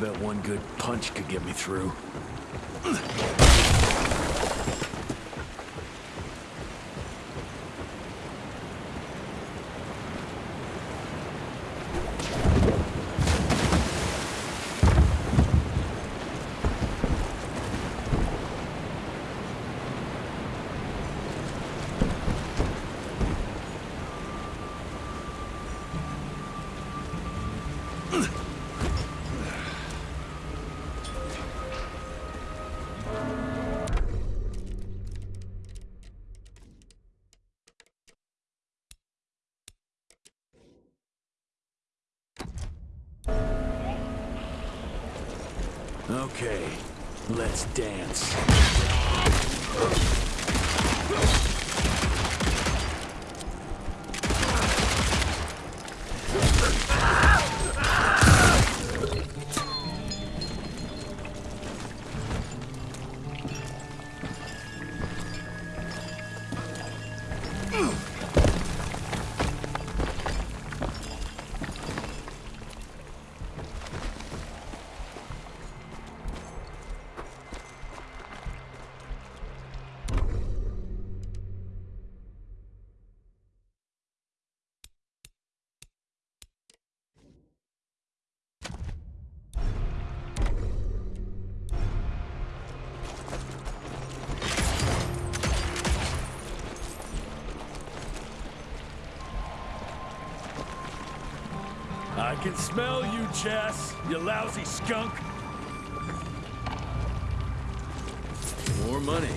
Bet one good punch could get me through. Okay, let's dance. I can smell you, Chess, you lousy skunk. More money.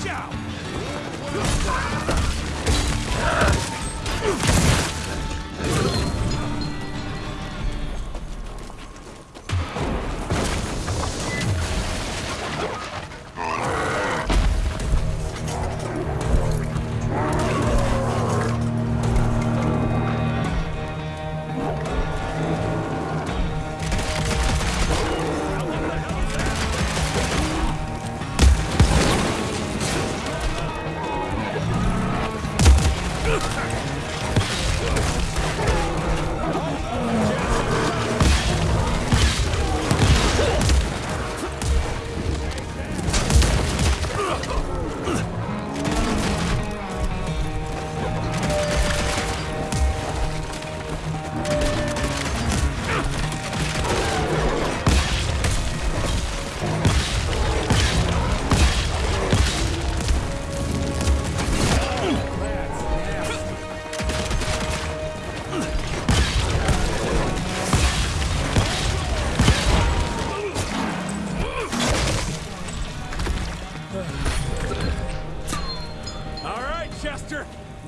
Watch out! All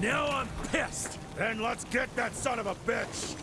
Now I'm pissed. Then let's get that son of a bitch!